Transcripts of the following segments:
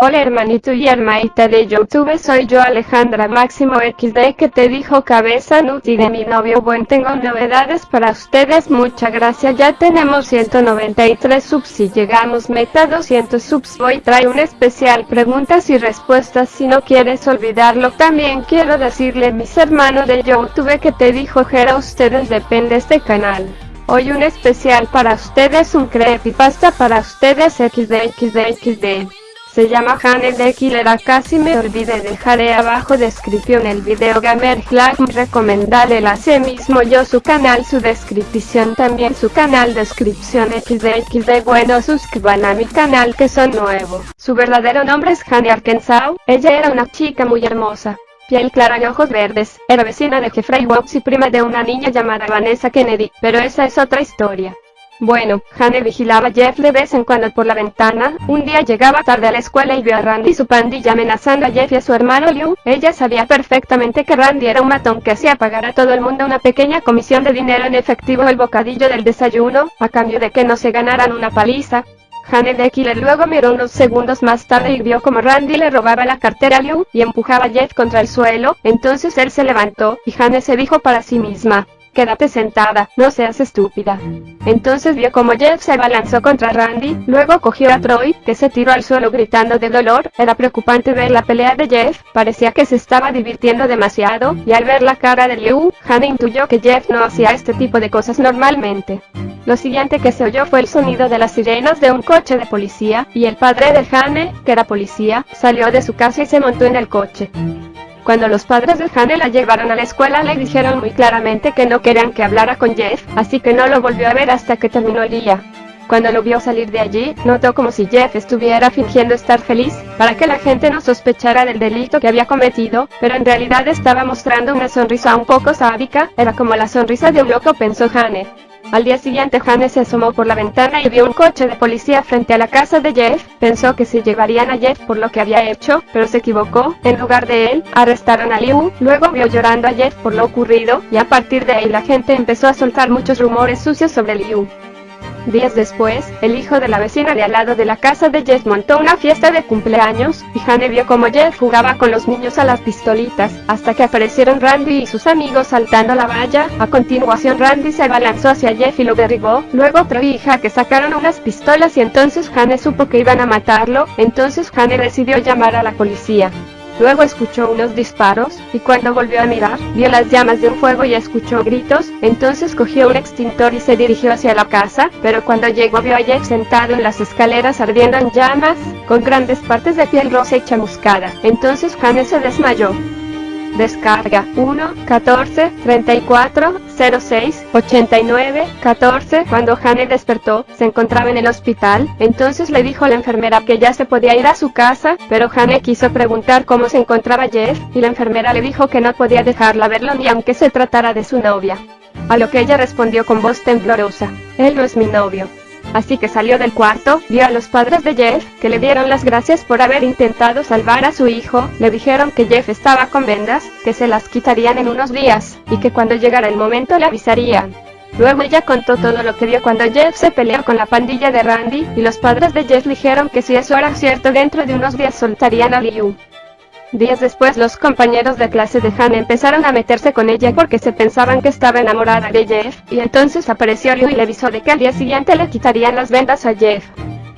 Hola hermanito y hermanita de Youtube soy yo Alejandra Máximo XD que te dijo cabeza nuti de mi novio. Buen tengo novedades para ustedes muchas gracias. Ya tenemos 193 subs si llegamos meta 200 subs. Voy trae un especial preguntas y respuestas si no quieres olvidarlo. También quiero decirle mis hermanos de Youtube que te dijo Jera ustedes depende este canal. Hoy un especial para ustedes, un creepypasta para ustedes XD XD XD. Se llama Hanel de Killer casi me olvidé dejaré abajo descripción el video Gamer Flag recomendarle así mismo yo su canal su descripción también su canal descripción xdxd bueno suscriban a mi canal que son nuevos. Su verdadero nombre es Hane Arkansas, ella era una chica muy hermosa piel clara y ojos verdes, era vecina de Jeffrey Watts y prima de una niña llamada Vanessa Kennedy, pero esa es otra historia. Bueno, Hannah vigilaba a Jeff de vez en cuando por la ventana, un día llegaba tarde a la escuela y vio a Randy y su pandilla amenazando a Jeff y a su hermano Liu, ella sabía perfectamente que Randy era un matón que hacía pagar a todo el mundo una pequeña comisión de dinero en efectivo el bocadillo del desayuno, a cambio de que no se ganaran una paliza. Hannah de Killer luego miró unos segundos más tarde y vio como Randy le robaba la cartera a Liu y empujaba a Jeff contra el suelo, entonces él se levantó, y Hannah se dijo para sí misma, Quédate sentada, no seas estúpida. Entonces vio como Jeff se abalanzó contra Randy, luego cogió a Troy, que se tiró al suelo gritando de dolor, era preocupante ver la pelea de Jeff, parecía que se estaba divirtiendo demasiado, y al ver la cara de Liu, Hannah intuyó que Jeff no hacía este tipo de cosas normalmente. Lo siguiente que se oyó fue el sonido de las sirenas de un coche de policía, y el padre de Hannah, que era policía, salió de su casa y se montó en el coche. Cuando los padres de Hannah la llevaron a la escuela le dijeron muy claramente que no querían que hablara con Jeff, así que no lo volvió a ver hasta que terminó el día. Cuando lo vio salir de allí, notó como si Jeff estuviera fingiendo estar feliz, para que la gente no sospechara del delito que había cometido, pero en realidad estaba mostrando una sonrisa un poco sádica, era como la sonrisa de un loco pensó Hannah. Al día siguiente Hannes se asomó por la ventana y vio un coche de policía frente a la casa de Jeff, pensó que se llevarían a Jeff por lo que había hecho, pero se equivocó, en lugar de él, arrestaron a Liu, luego vio llorando a Jeff por lo ocurrido, y a partir de ahí la gente empezó a soltar muchos rumores sucios sobre Liu. Días después, el hijo de la vecina de al lado de la casa de Jeff montó una fiesta de cumpleaños, y Hane vio como Jeff jugaba con los niños a las pistolitas, hasta que aparecieron Randy y sus amigos saltando la valla, a continuación Randy se abalanzó hacia Jeff y lo derribó, luego otro hija que sacaron unas pistolas y entonces Hane supo que iban a matarlo, entonces Hane decidió llamar a la policía. Luego escuchó unos disparos, y cuando volvió a mirar, vio las llamas de un fuego y escuchó gritos, entonces cogió un extintor y se dirigió hacia la casa, pero cuando llegó vio a Jeff sentado en las escaleras ardiendo en llamas, con grandes partes de piel rosa y chamuscada. Entonces Hannah se desmayó. Descarga 1, 14, 34, 06, 89, 14. Cuando Hane despertó, se encontraba en el hospital, entonces le dijo a la enfermera que ya se podía ir a su casa, pero Hane quiso preguntar cómo se encontraba Jeff, y la enfermera le dijo que no podía dejarla verlo ni aunque se tratara de su novia. A lo que ella respondió con voz temblorosa, él no es mi novio. Así que salió del cuarto, vio a los padres de Jeff, que le dieron las gracias por haber intentado salvar a su hijo, le dijeron que Jeff estaba con vendas, que se las quitarían en unos días, y que cuando llegara el momento le avisarían. Luego ella contó todo lo que vio cuando Jeff se peleó con la pandilla de Randy, y los padres de Jeff dijeron que si eso era cierto dentro de unos días soltarían a Liu. Días después los compañeros de clase de Han empezaron a meterse con ella porque se pensaban que estaba enamorada de Jeff, y entonces apareció Liu y le avisó de que al día siguiente le quitarían las vendas a Jeff.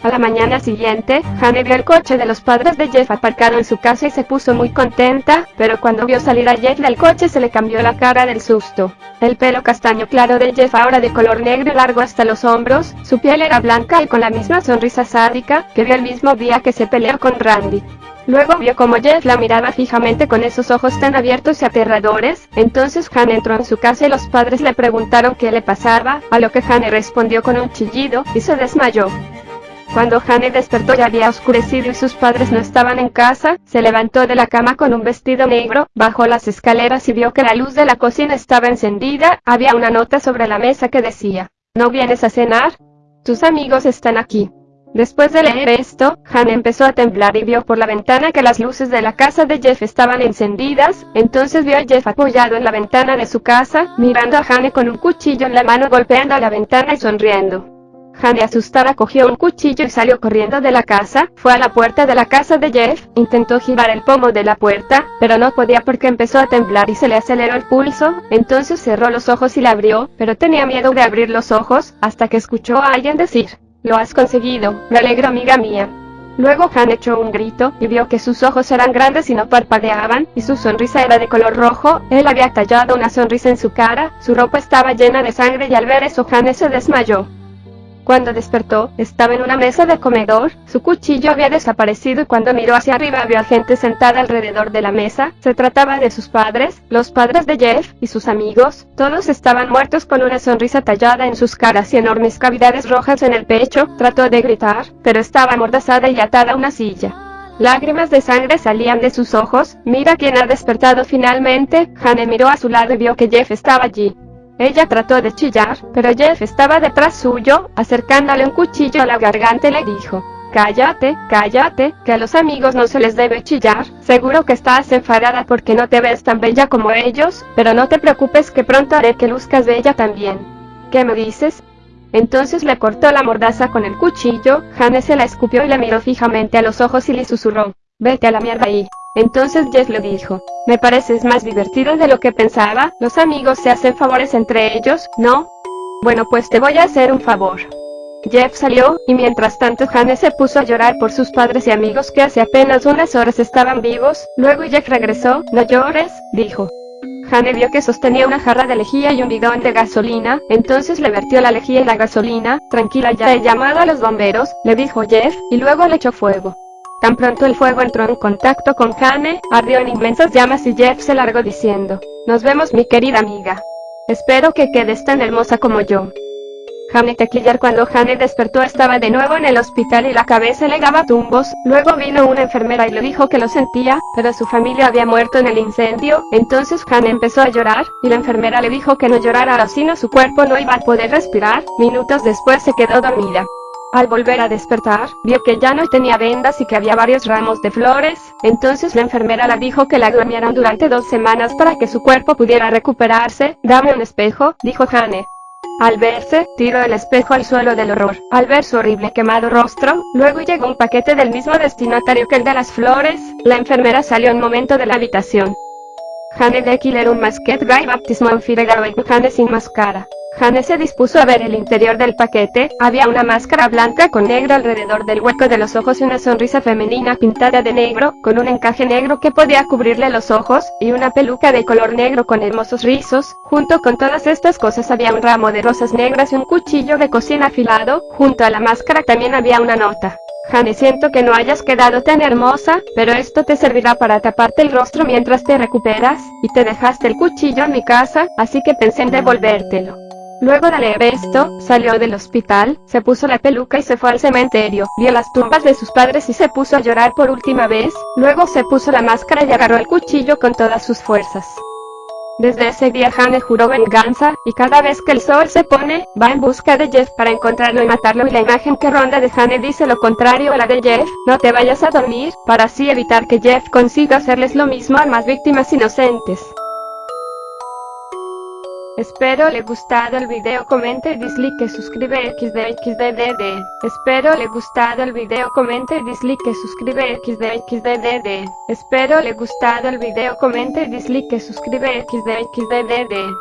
A la mañana siguiente, Hannah vio el coche de los padres de Jeff aparcado en su casa y se puso muy contenta, pero cuando vio salir a Jeff del coche se le cambió la cara del susto. El pelo castaño claro de Jeff ahora de color negro largo hasta los hombros, su piel era blanca y con la misma sonrisa sádica que vio el mismo día que se peleó con Randy. Luego vio como Jeff la miraba fijamente con esos ojos tan abiertos y aterradores, entonces Han entró en su casa y los padres le preguntaron qué le pasaba, a lo que Han respondió con un chillido, y se desmayó. Cuando Hane despertó ya había oscurecido y sus padres no estaban en casa, se levantó de la cama con un vestido negro, bajó las escaleras y vio que la luz de la cocina estaba encendida, había una nota sobre la mesa que decía, ¿no vienes a cenar? Tus amigos están aquí. Después de leer esto, Han empezó a temblar y vio por la ventana que las luces de la casa de Jeff estaban encendidas, entonces vio a Jeff apoyado en la ventana de su casa, mirando a Hane con un cuchillo en la mano golpeando la ventana y sonriendo. Hane asustada cogió un cuchillo y salió corriendo de la casa, fue a la puerta de la casa de Jeff, intentó girar el pomo de la puerta, pero no podía porque empezó a temblar y se le aceleró el pulso, entonces cerró los ojos y la abrió, pero tenía miedo de abrir los ojos, hasta que escuchó a alguien decir, lo has conseguido, me alegro amiga mía. Luego Han echó un grito, y vio que sus ojos eran grandes y no parpadeaban, y su sonrisa era de color rojo, él había tallado una sonrisa en su cara, su ropa estaba llena de sangre y al ver eso Han se desmayó. Cuando despertó, estaba en una mesa de comedor, su cuchillo había desaparecido y cuando miró hacia arriba vio a gente sentada alrededor de la mesa, se trataba de sus padres, los padres de Jeff, y sus amigos, todos estaban muertos con una sonrisa tallada en sus caras y enormes cavidades rojas en el pecho, trató de gritar, pero estaba amordazada y atada a una silla. Lágrimas de sangre salían de sus ojos, mira quién ha despertado finalmente, Hane miró a su lado y vio que Jeff estaba allí. Ella trató de chillar, pero Jeff estaba detrás suyo, acercándole un cuchillo a la garganta y le dijo, Cállate, cállate, que a los amigos no se les debe chillar, seguro que estás enfadada porque no te ves tan bella como ellos, pero no te preocupes que pronto haré que luzcas bella también. ¿Qué me dices? Entonces le cortó la mordaza con el cuchillo, Jane se la escupió y le miró fijamente a los ojos y le susurró, vete a la mierda ahí. Entonces Jeff le dijo, me pareces más divertido de lo que pensaba, los amigos se hacen favores entre ellos, ¿no? Bueno pues te voy a hacer un favor. Jeff salió, y mientras tanto Hane se puso a llorar por sus padres y amigos que hace apenas unas horas estaban vivos, luego Jeff regresó, no llores, dijo. Hane vio que sostenía una jarra de lejía y un bidón de gasolina, entonces le vertió la lejía y la gasolina, tranquila ya he llamado a los bomberos, le dijo Jeff, y luego le echó fuego. Tan pronto el fuego entró en contacto con Hane, ardió en inmensas llamas y Jeff se largó diciendo, Nos vemos mi querida amiga. Espero que quedes tan hermosa como yo. Hane Tequillar cuando Hane despertó estaba de nuevo en el hospital y la cabeza le daba tumbos, luego vino una enfermera y le dijo que lo sentía, pero su familia había muerto en el incendio, entonces Hane empezó a llorar, y la enfermera le dijo que no llorara así no su cuerpo no iba a poder respirar, minutos después se quedó dormida. Al volver a despertar, vio que ya no tenía vendas y que había varios ramos de flores, entonces la enfermera le dijo que la durmieran durante dos semanas para que su cuerpo pudiera recuperarse. Dame un espejo, dijo Jane. Al verse, tiró el espejo al suelo del horror. Al ver su horrible quemado rostro, luego llegó un paquete del mismo destinatario que el de las flores, la enfermera salió un momento de la habitación. Jane de Killer un masquet gay baptismo en Jane sin máscara. Jane se dispuso a ver el interior del paquete, había una máscara blanca con negro alrededor del hueco de los ojos y una sonrisa femenina pintada de negro, con un encaje negro que podía cubrirle los ojos, y una peluca de color negro con hermosos rizos, junto con todas estas cosas había un ramo de rosas negras y un cuchillo de cocina afilado, junto a la máscara también había una nota. Jane siento que no hayas quedado tan hermosa, pero esto te servirá para taparte el rostro mientras te recuperas, y te dejaste el cuchillo en mi casa, así que pensé en devolvértelo. Luego de leer esto, salió del hospital, se puso la peluca y se fue al cementerio, vio las tumbas de sus padres y se puso a llorar por última vez, luego se puso la máscara y agarró el cuchillo con todas sus fuerzas. Desde ese día Hane juró venganza, y cada vez que el sol se pone, va en busca de Jeff para encontrarlo y matarlo y la imagen que ronda de Hane dice lo contrario a la de Jeff, no te vayas a dormir, para así evitar que Jeff consiga hacerles lo mismo a más víctimas inocentes. Espero le gustado el video comente dislike suscribe xd xddd. Espero le gustado el video comente dislike suscribe xd xddd. Espero le gustado el video comente dislike suscribe xd xddd.